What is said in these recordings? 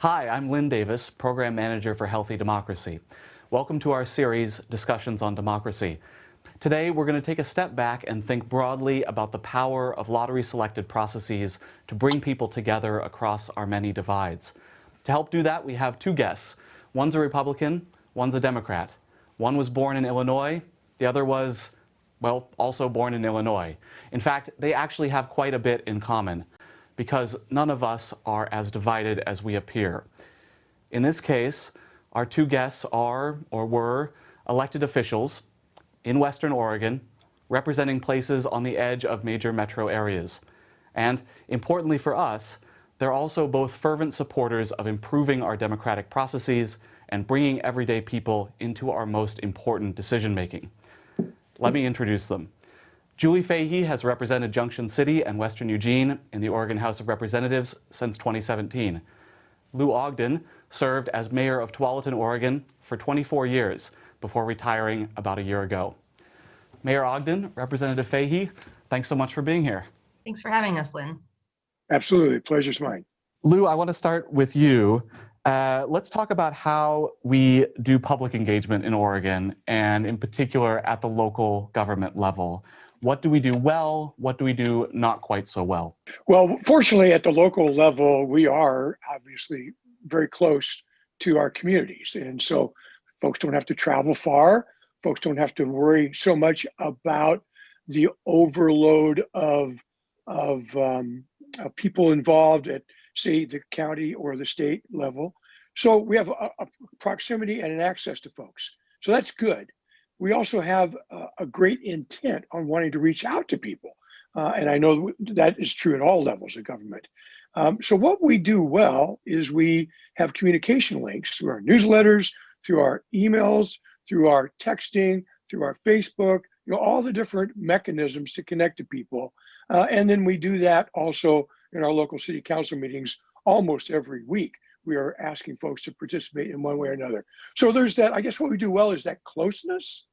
Hi, I'm Lynn Davis, Program Manager for Healthy Democracy. Welcome to our series, Discussions on Democracy. Today, we're going to take a step back and think broadly about the power of lottery-selected processes to bring people together across our many divides. To help do that, we have two guests. One's a Republican, one's a Democrat. One was born in Illinois, the other was, well, also born in Illinois. In fact, they actually have quite a bit in common because none of us are as divided as we appear. In this case, our two guests are, or were, elected officials in Western Oregon, representing places on the edge of major metro areas. And importantly for us, they're also both fervent supporters of improving our democratic processes and bringing everyday people into our most important decision-making. Let me introduce them. Julie Fahey has represented Junction City and Western Eugene in the Oregon House of Representatives since 2017. Lou Ogden served as mayor of Tualatin, Oregon for 24 years before retiring about a year ago. Mayor Ogden, Representative Fahey, thanks so much for being here. Thanks for having us, Lynn. Absolutely, pleasure's mine. Lou, I want to start with you. Uh, let's talk about how we do public engagement in Oregon and in particular at the local government level. What do we do well? What do we do not quite so well? Well, fortunately, at the local level, we are obviously very close to our communities. And so folks don't have to travel far. Folks don't have to worry so much about the overload of, of, um, of people involved at, say, the county or the state level. So we have a, a proximity and an access to folks. So that's good we also have a, a great intent on wanting to reach out to people. Uh, and I know that is true at all levels of government. Um, so what we do well is we have communication links through our newsletters, through our emails, through our texting, through our Facebook, you know, all the different mechanisms to connect to people. Uh, and then we do that also in our local city council meetings almost every week. We are asking folks to participate in one way or another. So there's that, I guess what we do well is that closeness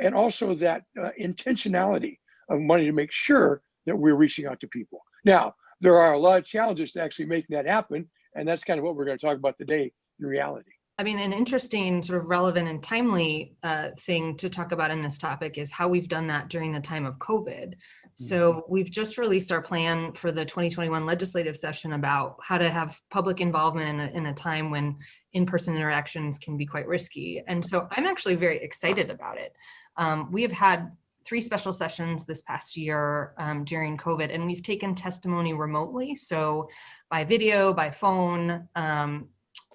and also that uh, intentionality of wanting to make sure that we're reaching out to people. Now, there are a lot of challenges to actually making that happen, and that's kind of what we're going to talk about today in reality. I mean, an interesting sort of relevant and timely uh, thing to talk about in this topic is how we've done that during the time of COVID. So mm-hmm. we've just released our plan for the 2021 legislative session about how to have public involvement in a, in a time when in-person interactions can be quite risky. And so I'm actually very excited about it. Um, we have had three special sessions this past year um, during COVID, and we've taken testimony remotely. So by video, by phone, um,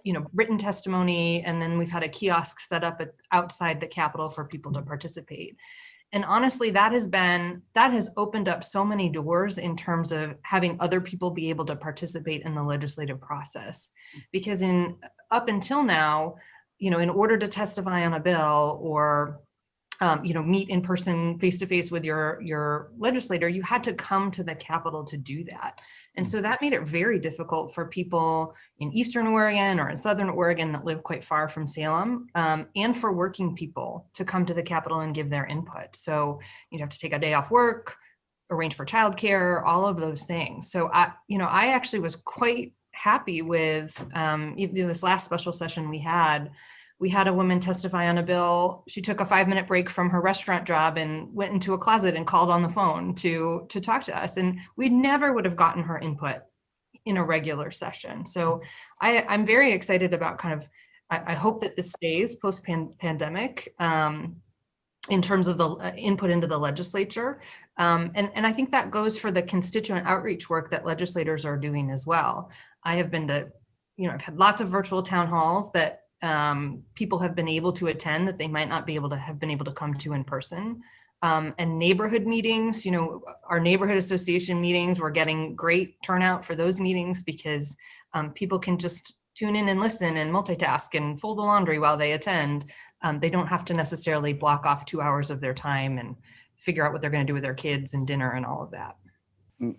you know, written testimony, and then we've had a kiosk set up at, outside the Capitol for people to participate. And honestly, that has been, that has opened up so many doors in terms of having other people be able to participate in the legislative process. Because in up until now, you know, in order to testify on a bill or um, you know, meet in person, face to face with your your legislator, you had to come to the Capitol to do that. And so that made it very difficult for people in Eastern Oregon or in Southern Oregon that live quite far from Salem um, and for working people to come to the Capitol and give their input. So you have to take a day off work, arrange for childcare, all of those things. So I, you know, I actually was quite happy with um, this last special session we had we had a woman testify on a bill. She took a five minute break from her restaurant job and went into a closet and called on the phone to, to talk to us. And we never would have gotten her input in a regular session. So I, I'm very excited about kind of, I, I hope that this stays post -pan pandemic um, in terms of the uh, input into the legislature. Um, and, and I think that goes for the constituent outreach work that legislators are doing as well. I have been to, you know, I've had lots of virtual town halls that um, people have been able to attend that they might not be able to have been able to come to in person. Um, and neighborhood meetings, you know, our neighborhood association meetings, we're getting great turnout for those meetings because um, people can just tune in and listen and multitask and fold the laundry while they attend. Um, they don't have to necessarily block off two hours of their time and figure out what they're going to do with their kids and dinner and all of that.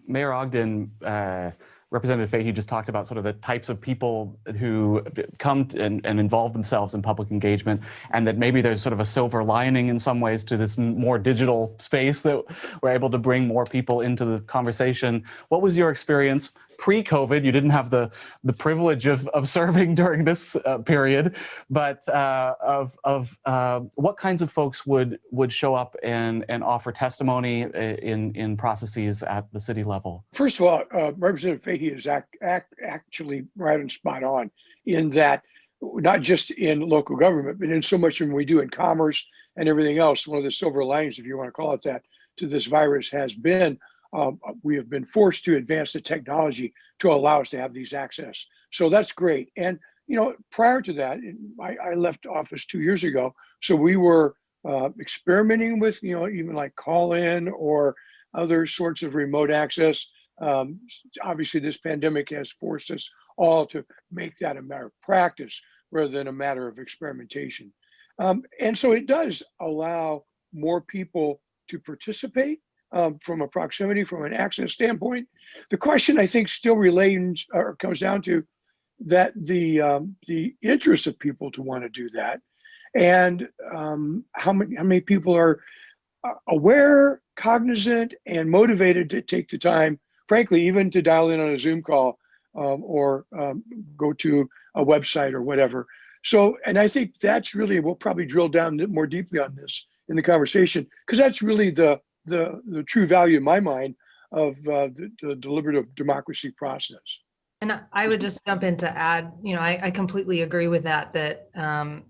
Mayor Ogden, uh, Representative Fahey just talked about sort of the types of people who come and, and, involve themselves in public engagement and that maybe there's sort of a silver lining in some ways to this more digital space that we're able to bring more people into the conversation. What was your experience pre-COVID. You didn't have the the privilege of, of serving during this uh, period, but uh, of of uh, what kinds of folks would would show up and and offer testimony uh, in in processes at the city level. First of all, uh, Representative Fahey is act, act, actually right and spot on in that not just in local government, but in so much when we do in commerce and everything else. One of the silver linings, if you want to call it that, to this virus has been um, we have been forced to advance the technology to allow us to have these access. So that's great. And you know, prior to that, I, I left office two years ago, so we were uh, experimenting with you know even like call in or other sorts of remote access. Um, obviously, this pandemic has forced us all to make that a matter of practice rather than a matter of experimentation. Um, and so it does allow more people to participate um, from a proximity, from an access standpoint. The question I think still relates or comes down to that the um, the interest of people to want to do that, and um, how many how many people are uh, aware, cognizant, and motivated to take the time, frankly, even to dial in on a Zoom call um, or um, go to a website or whatever. So, and I think that's really we'll probably drill down more deeply on this in the conversation because that's really the the the true value in my mind of uh, the, the deliberative democracy process. And I would just jump in to add, you know, I, I completely agree with that. That um,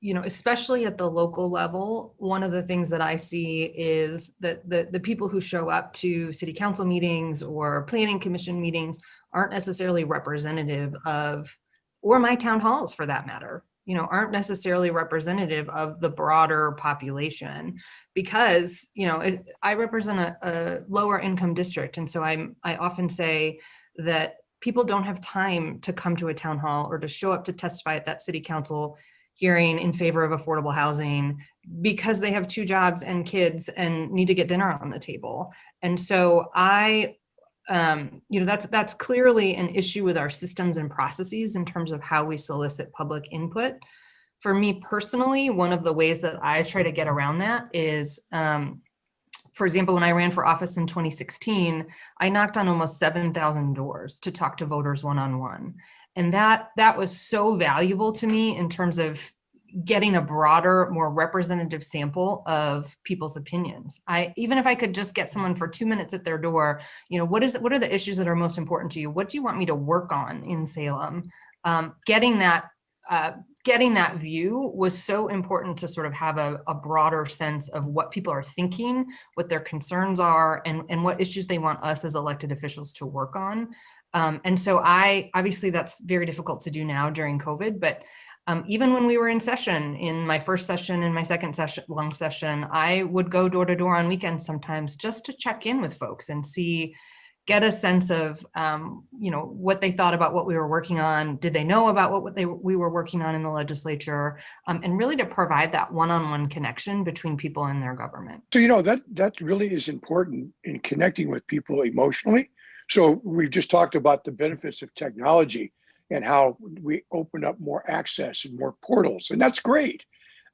you know, especially at the local level, one of the things that I see is that the the people who show up to city council meetings or planning commission meetings aren't necessarily representative of, or my town halls for that matter you know aren't necessarily representative of the broader population because you know it, i represent a, a lower income district. And so i'm i often say that people don't have time to come to a town hall or to show up to testify at that city council hearing in favor of affordable housing because they have two jobs and kids and need to get dinner on the table. And so i um, you know, that's that's clearly an issue with our systems and processes in terms of how we solicit public input. For me personally, one of the ways that I try to get around that is, um, for example, when I ran for office in 2016, I knocked on almost 7,000 doors to talk to voters one-on-one. -on -one. And that that was so valuable to me in terms of getting a broader, more representative sample of people's opinions. I even if I could just get someone for two minutes at their door, you know, what is what are the issues that are most important to you? What do you want me to work on in Salem? Um, getting that uh, getting that view was so important to sort of have a, a, broader sense of what people are thinking, what their concerns are, and, and what issues they want us as elected officials to work on. Um, and so I, obviously that's very difficult to do now during COVID, but um, even when we were in session, in my first session and my second session, long session, I would go door to door on weekends sometimes just to check in with folks and see, get a sense of, um, you know, what they thought about what we were working on. Did they know about what, what they we were working on in the legislature? Um, and really to provide that one-on-one -on -one connection between people and their government. So, you know, that that really is important in connecting with people emotionally. So we've just talked about the benefits of technology and how we open up more access and more portals, and that's great.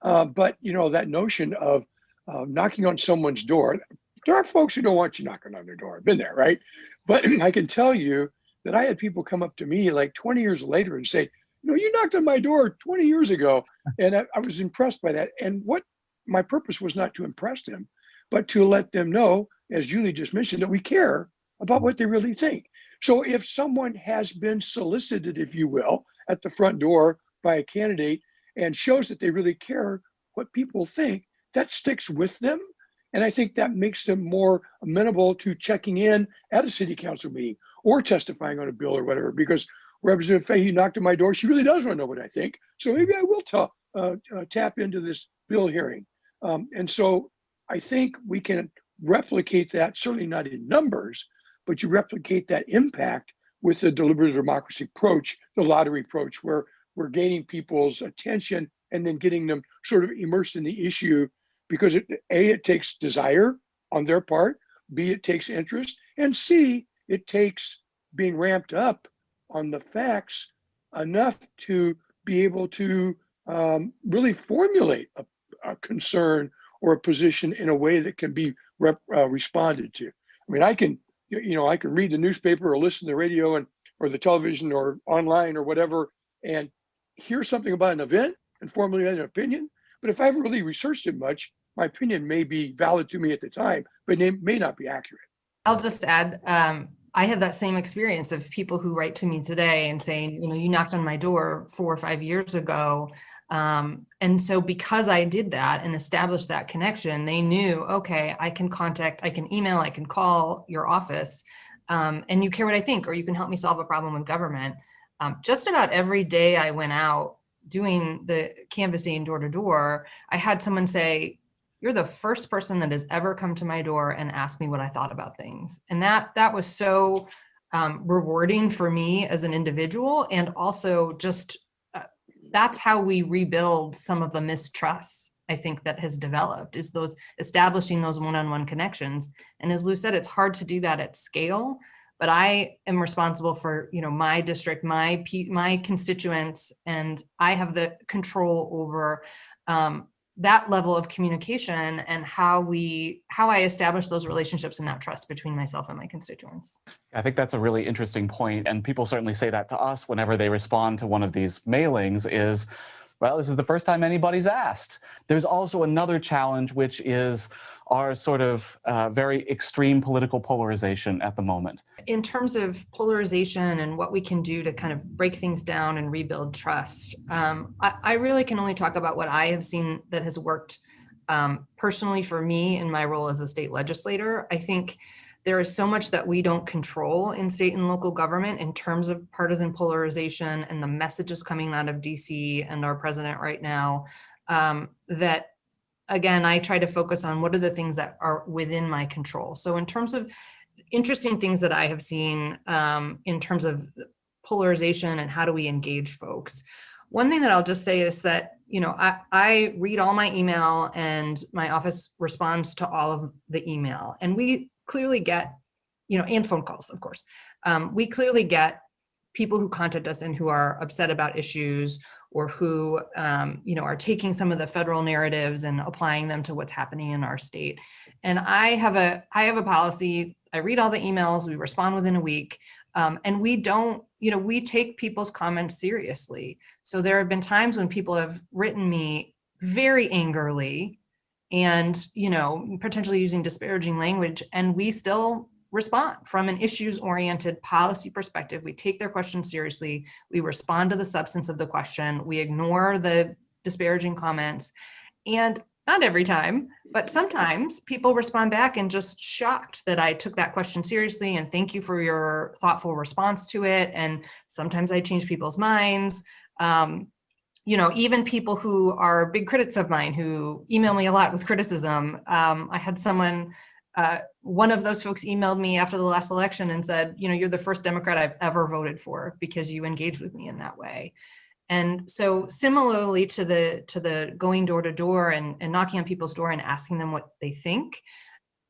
Uh, but you know that notion of uh, knocking on someone's door. There are folks who don't want you knocking on their door. I've been there, right? But I can tell you that I had people come up to me like 20 years later and say, "You know, you knocked on my door 20 years ago," and I, I was impressed by that. And what my purpose was not to impress them, but to let them know, as Julie just mentioned, that we care about what they really think. So if someone has been solicited, if you will, at the front door by a candidate and shows that they really care what people think, that sticks with them. And I think that makes them more amenable to checking in at a city council meeting or testifying on a bill or whatever, because Representative Fahey knocked on my door. She really does want to know what I think. So maybe I will uh, uh, tap into this bill hearing. Um, and so I think we can replicate that, certainly not in numbers, but you replicate that impact with the deliberative democracy approach, the lottery approach, where we're gaining people's attention and then getting them sort of immersed in the issue because it, A, it takes desire on their part, B, it takes interest, and C, it takes being ramped up on the facts enough to be able to um, really formulate a, a, concern or a position in a way that can be rep, uh, responded to. I mean, I can you, know, I can read the newspaper or listen to the radio and or the television or online or whatever and hear something about an event and formulate an opinion. But if I haven't really researched it much, my opinion may be valid to me at the time, but it may not be accurate. I'll just add, um, I had that same experience of people who write to me today and saying, you know, you knocked on my door four or five years ago. Um, and so because I did that and established that connection, they knew, okay, I can contact, I can email, I can call your office um, and you care what I think, or you can help me solve a problem with government. Um, just about every day I went out doing the canvassing door to door, I had someone say, you're the first person that has ever come to my door and asked me what I thought about things. And that that was so um, rewarding for me as an individual. And also just, that's how we rebuild some of the mistrust I think that has developed is those establishing those one-on-one -on -one connections. And as Lou said, it's hard to do that at scale, but I am responsible for, you know, my district, my, my constituents, and I have the control over um, that level of communication and how we how I establish those relationships and that trust between myself and my constituents. I think that's a really interesting point and people certainly say that to us whenever they respond to one of these mailings is well this is the first time anybody's asked. There's also another challenge which is our sort of uh, very extreme political polarization at the moment. In terms of polarization and what we can do to kind of break things down and rebuild trust, um, I, I, really can only talk about what I have seen that has worked um, personally for me in my role as a state legislator. I think there is so much that we don't control in state and local government in terms of partisan polarization and the messages coming out of DC and our president right now um, that again, I try to focus on what are the things that are within my control. So in terms of interesting things that I have seen um, in terms of polarization and how do we engage folks, one thing that I'll just say is that, you know, I, I read all my email and my office responds to all of the email and we clearly get, you know, and phone calls, of course. Um, we clearly get people who contact us and who are upset about issues or who um, you know are taking some of the federal narratives and applying them to what's happening in our state. And I have a I have a policy. I read all the emails. We respond within a week, um, and we don't you know we take people's comments seriously. So there have been times when people have written me very angrily and you know potentially using disparaging language and we still respond from an issues oriented policy perspective. We take their question seriously. We respond to the substance of the question. We ignore the disparaging comments. And not every time, but sometimes people respond back and just shocked that I took that question seriously and thank you for your thoughtful response to it. And sometimes I change people's minds. Um, you know, even people who are big critics of mine who email me a lot with criticism. Um, I had someone uh, one of those folks emailed me after the last election and said, you know, you're the first Democrat I've ever voted for because you engaged with me in that way. And so similarly to the to the going door to door and, and knocking on people's door and asking them what they think,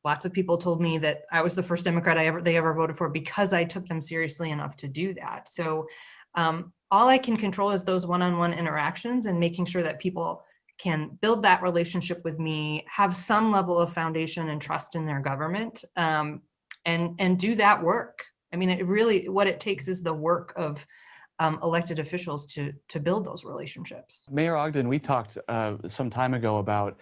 lots of people told me that I was the first Democrat I ever they ever voted for because I took them seriously enough to do that. So um, all I can control is those one-on-one -on -one interactions and making sure that people can build that relationship with me, have some level of foundation and trust in their government, um, and, and do that work. I mean, it really, what it takes is the work of um, elected officials to, to build those relationships. Mayor Ogden, we talked uh, some time ago about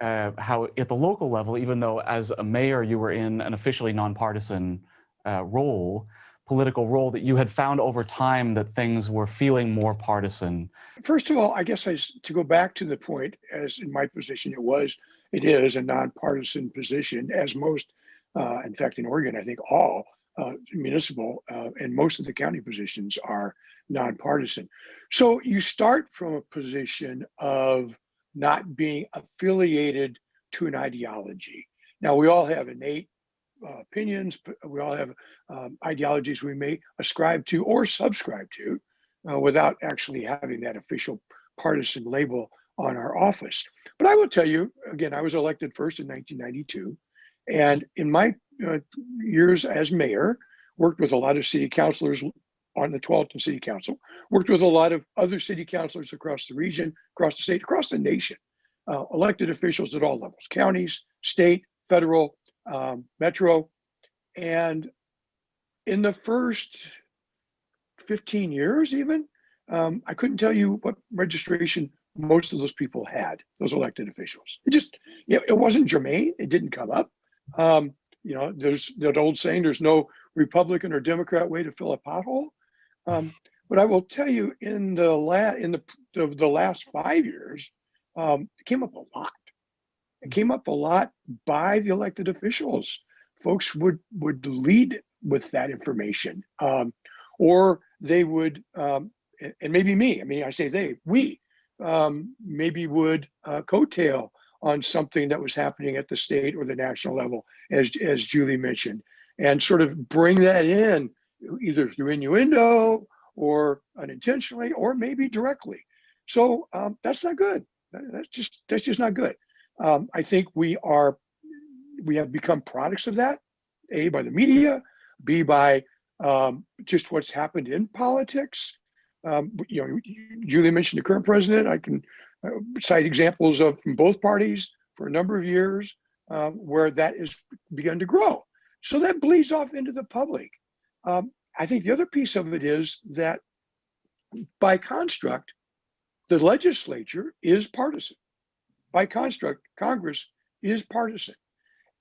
uh, how at the local level, even though as a mayor you were in an officially nonpartisan uh, role, political role that you had found over time that things were feeling more partisan? First of all, I guess I, to go back to the point, as in my position, it was, it is a nonpartisan position, as most, uh, in fact, in Oregon, I think all uh, municipal uh, and most of the county positions are nonpartisan. So you start from a position of not being affiliated to an ideology. Now, we all have innate uh, opinions. We all have um, ideologies we may ascribe to or subscribe to uh, without actually having that official partisan label on our office. But I will tell you, again, I was elected first in 1992. And in my uh, years as mayor, worked with a lot of city councilors on the 12th City Council, worked with a lot of other city councilors across the region, across the state, across the nation, uh, elected officials at all levels, counties, state, federal, um, Metro, and in the first 15 years, even, um, I couldn't tell you what registration most of those people had, those elected officials. It just, you know, it wasn't germane. It didn't come up. Um, you know, there's that old saying, there's no Republican or Democrat way to fill a pothole. Um, but I will tell you in the la in the, the, the last five years, um, it came up a lot. It came up a lot by the elected officials. Folks would would lead with that information, um, or they would, um, and- maybe me. I mean, I say they, we um, maybe would uh, coattail on something that was happening at the state or the national level, as as Julie mentioned, and sort of bring that in either through innuendo or unintentionally, or maybe directly. So um, that's not good. That's just that's just not good. Um, I think we are we have become products of that. A by the media, B by um, just what's happened in politics. Um, you know, Julie mentioned the current president. I can uh, cite examples of from both parties for a number of years um, where that has begun to grow. So that bleeds off into the public. Um, I think the other piece of it is that by construct, the legislature is partisan. By construct, Congress is partisan.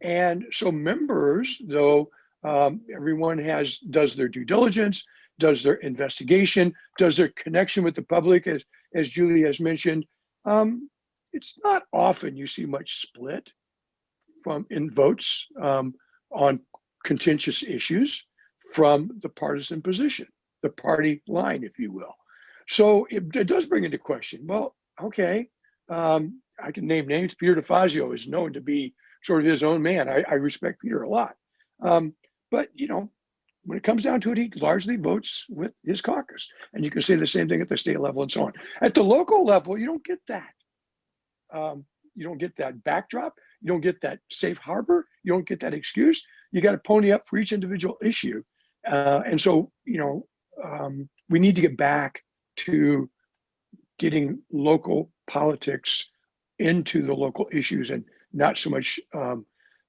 And so members, though um, everyone has does their due diligence, does their investigation, does their connection with the public, as as Julie has mentioned, um, it's not often you see much split from in votes um, on contentious issues from the partisan position, the party line, if you will. So it, it does bring into question. Well, okay, um, I can name names. Peter DeFazio is known to be sort of his own man. I, I respect Peter a lot. Um, but you know, when it comes down to it, he largely votes with his caucus. And you can say the same thing at the state level and so on. At the local level, you don't get that. Um, you don't get that backdrop. You don't get that safe harbor. You don't get that excuse. You got to pony up for each individual issue. Uh, and so, you know, um, we need to get back to getting local politics into the local issues and not so much um,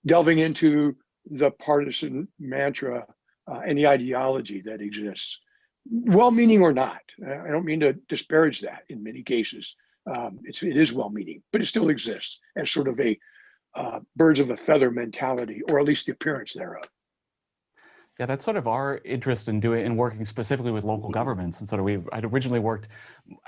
delving into the partisan mantra uh, and the ideology that exists, well-meaning or not. I don't mean to disparage that in many cases. Um, it's, it is well-meaning, but it still exists as sort of a uh, birds of a feather mentality, or at least the appearance thereof. Yeah, that's sort of our interest in doing in working specifically with local governments. And sort of we I'd originally worked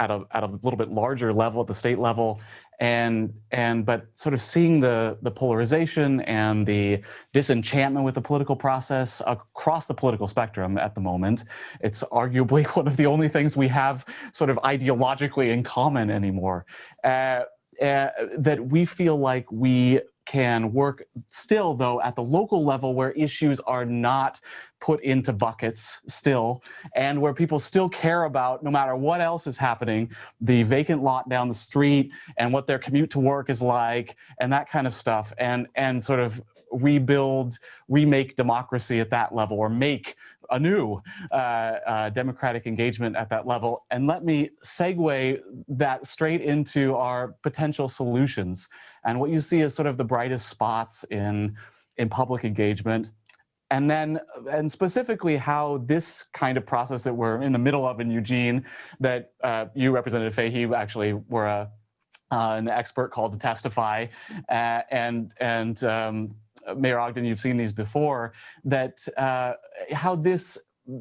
at a at a little bit larger level at the state level, and and but sort of seeing the the polarization and the disenchantment with the political process across the political spectrum at the moment. It's arguably one of the only things we have sort of ideologically in common anymore. Uh, uh, that we feel like we can work still though at the local level where issues are not put into buckets still and where people still care about no matter what else is happening the vacant lot down the street and what their commute to work is like and that kind of stuff and and sort of rebuild remake democracy at that level or make a new uh, uh, democratic engagement at that level. And let me segue that straight into our potential solutions. And what you see is sort of the brightest spots in, in public engagement. And then, and specifically how this kind of process that we're in the middle of in Eugene, that uh, you, Representative Fahey, actually were a, uh, an expert called to testify, uh, and and um, Mayor Ogden, you've seen these before, that uh, how this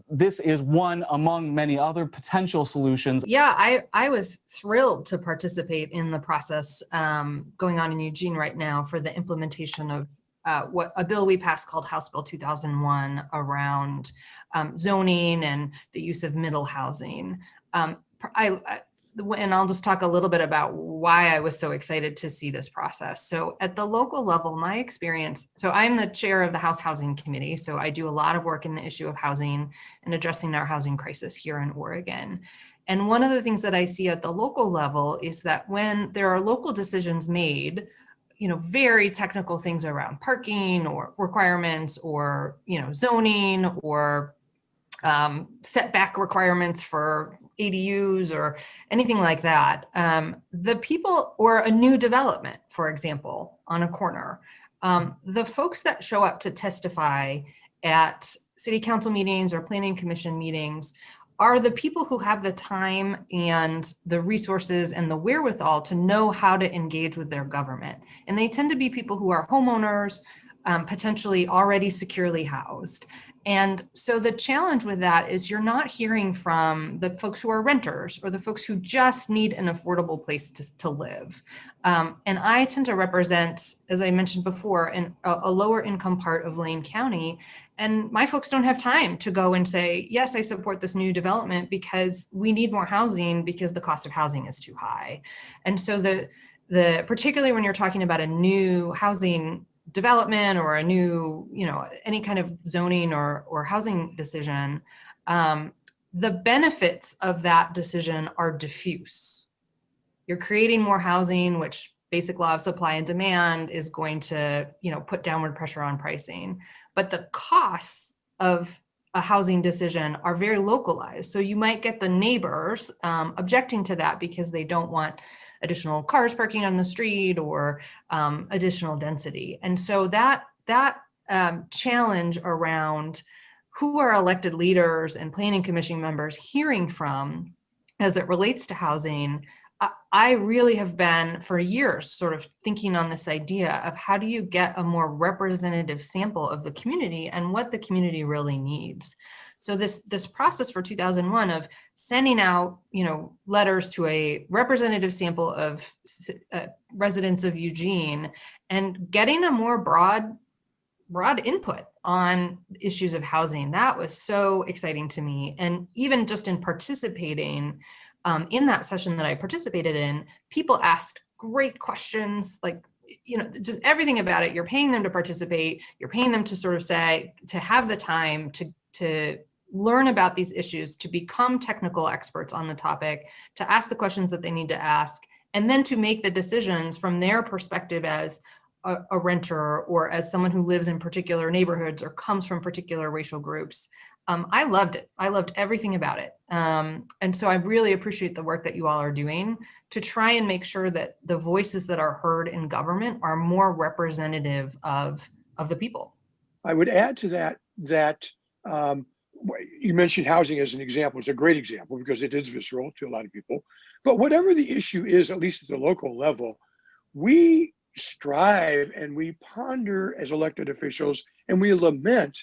this is one among many other potential solutions. Yeah, I, I was thrilled to participate in the process um, going on in Eugene right now for the implementation of uh, what a bill we passed called House Bill 2001 around um, zoning and the use of middle housing. Um, I, I and I'll just talk a little bit about why I was so excited to see this process. So at the local level, my experience, so I'm the chair of the House Housing Committee. So I do a lot of work in the issue of housing and addressing our housing crisis here in Oregon. And one of the things that I see at the local level is that when there are local decisions made, you know, very technical things around parking or requirements or, you know, zoning or um, setback requirements for ADUs or anything like that. Um, the people or a new development, for example, on a corner, um, the folks that show up to testify at city council meetings or planning commission meetings are the people who have the time and the resources and the wherewithal to know how to engage with their government. And they tend to be people who are homeowners, um, potentially already securely housed. And so the challenge with that is you're not hearing from the folks who are renters or the folks who just need an affordable place to, to live. Um, and I tend to represent, as I mentioned before, an, a, a lower income part of Lane County. And my folks don't have time to go and say, yes, I support this new development because we need more housing because the cost of housing is too high. And so the, the particularly when you're talking about a new housing development or a new, you know, any kind of zoning or, or housing decision, um, the benefits of that decision are diffuse. You're creating more housing, which basic law of supply and demand is going to, you know, put downward pressure on pricing. But the costs of a housing decision are very localized. So you might get the neighbors um, objecting to that because they don't want additional cars parking on the street or um, additional density. And so that, that um, challenge around who are elected leaders and planning commission members hearing from as it relates to housing, I, I really have been for years sort of thinking on this idea of how do you get a more representative sample of the community and what the community really needs. So this, this process for 2001 of sending out, you know, letters to a representative sample of uh, residents of Eugene and getting a more broad, broad input on issues of housing, that was so exciting to me. And even just in participating um, in that session that I participated in, people asked great questions, like you know, just everything about it. You're paying them to participate. You're paying them to sort of say, to have the time to, to learn about these issues, to become technical experts on the topic, to ask the questions that they need to ask, and then to make the decisions from their perspective as a, a renter or as someone who lives in particular neighborhoods or comes from particular racial groups. Um, I loved it. I loved everything about it. Um, and so I really appreciate the work that you all are doing to try and make sure that the voices that are heard in government are more representative of, of the people. I would add to that, that um, you mentioned housing as an example. It's a great example because it is visceral to a lot of people. But whatever the issue is, at least at the local level, we strive and we ponder as elected officials and we lament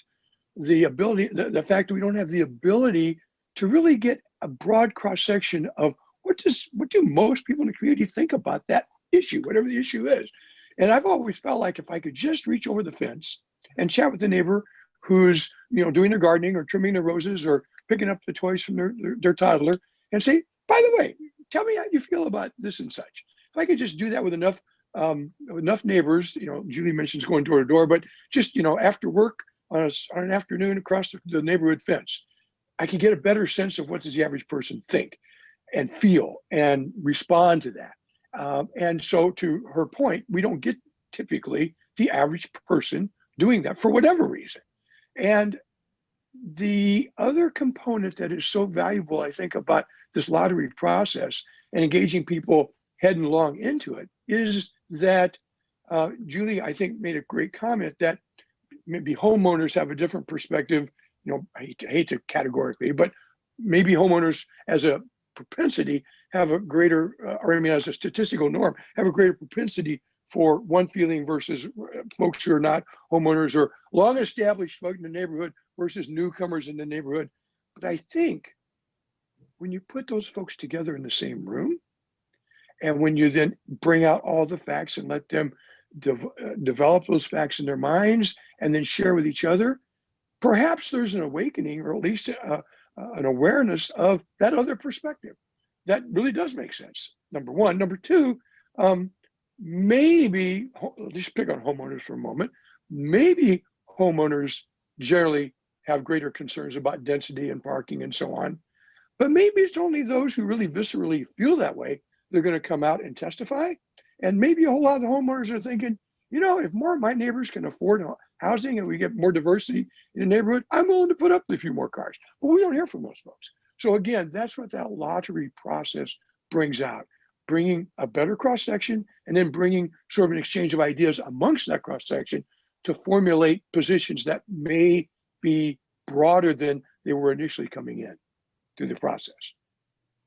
the ability, the, the fact that we don't have the ability to really get a broad cross section of what does what do most people in the community think about that issue, whatever the issue is. And I've always felt like if I could just reach over the fence and chat with the neighbor who's you know doing their gardening or trimming their roses or picking up the toys from their, their, their toddler and say, by the way, tell me how you feel about this and such. If I could just do that with enough um, enough neighbors, you know, Julie mentions going door to door, but just you know after work on, a, on an afternoon across the, the neighborhood fence, I could get a better sense of what does the average person think and feel and respond to that. Um, and so to her point, we don't get typically the average person doing that for whatever reason. And the other component that is so valuable, I think, about this lottery process and engaging people headlong into it is that uh, Julie, I think, made a great comment that maybe homeowners have a different perspective. You know, I hate to, hate to categorically, but maybe homeowners as a propensity have a greater, uh, or I mean, as a statistical norm, have a greater propensity for one feeling versus uh, folks who are not homeowners or long established folk in the neighborhood versus newcomers in the neighborhood. But I think when you put those folks together in the same room, and when you then bring out all the facts and let them de uh, develop those facts in their minds and then share with each other, perhaps there's an awakening or at least a, uh, an awareness of that other perspective. That really does make sense. Number one. Number two, um, maybe, just pick on homeowners for a moment, maybe homeowners generally have greater concerns about density and parking and so on. But maybe it's only those who really viscerally feel that way, they're going to come out and testify. And maybe a whole lot of the homeowners are thinking, you know, if more of my neighbors can afford housing and we get more diversity in the neighborhood, I'm willing to put up a few more cars. But we don't hear from those folks. So again, that's what that lottery process brings out bringing a better cross section and then bringing sort of an exchange of ideas amongst that cross section to formulate positions that may be broader than they were initially coming in through the process.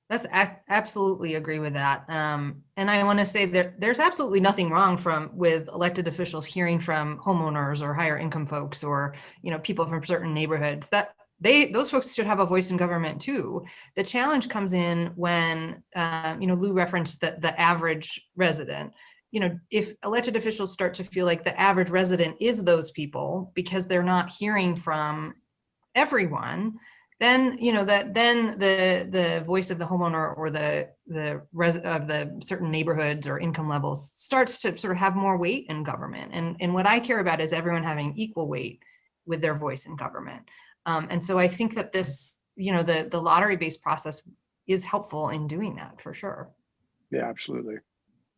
That's absolutely agree with that. Um, and I want to say that there's absolutely nothing wrong from with elected officials hearing from homeowners or higher income folks or you know people from certain neighborhoods. That they those folks should have a voice in government too. The challenge comes in when uh, you know Lou referenced that the average resident. You know, if elected officials start to feel like the average resident is those people because they're not hearing from everyone, then you know that then the the voice of the homeowner or the the res of the certain neighborhoods or income levels starts to sort of have more weight in government and and what i care about is everyone having equal weight with their voice in government um, and so i think that this you know the the lottery based process is helpful in doing that for sure Yeah, absolutely.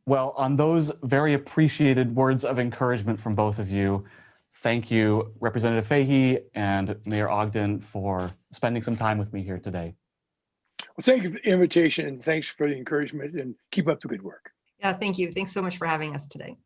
Well, on those very appreciated words of encouragement from both of you, thank you, Representative Fahey and Mayor Ogden, for spending some time with me here today. Well, thank you for the invitation and thanks for the encouragement and keep up the good work. yeah thank you thanks so much for having us today